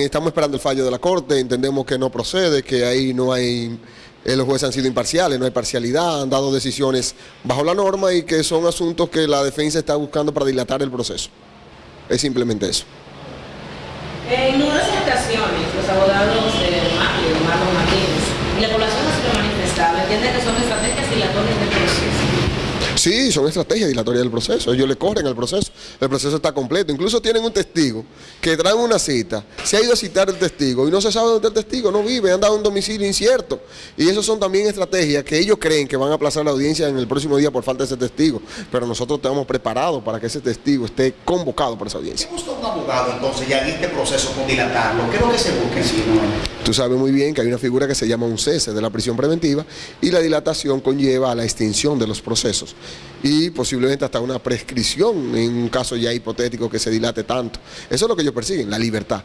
Estamos esperando el fallo de la Corte, entendemos que no procede, que ahí no hay, eh, los jueces han sido imparciales, no hay parcialidad, han dado decisiones bajo la norma y que son asuntos que la defensa está buscando para dilatar el proceso. Es simplemente eso. En numerosas ocasiones, los abogados de Mario, Marlon Martínez, la población ha sido manifestada, entienden que son estrategias proceso. Sí, son estrategias dilatorias del proceso. Ellos le corren el proceso. El proceso está completo. Incluso tienen un testigo que trae una cita. Se ha ido a citar el testigo y no se sabe dónde está el testigo. No vive, anda a un domicilio incierto. Y eso son también estrategias que ellos creen que van a aplazar la audiencia en el próximo día por falta de ese testigo. Pero nosotros estamos preparados para que ese testigo esté convocado para esa audiencia. ¿Qué busca un abogado entonces ya en este proceso con dilatarlo? ¿Qué es lo que se busca sí? Tú sabes muy bien que hay una figura que se llama un cese de la prisión preventiva y la dilatación conlleva a la extinción de los procesos y posiblemente hasta una prescripción en un caso ya hipotético que se dilate tanto. Eso es lo que ellos persiguen, la libertad.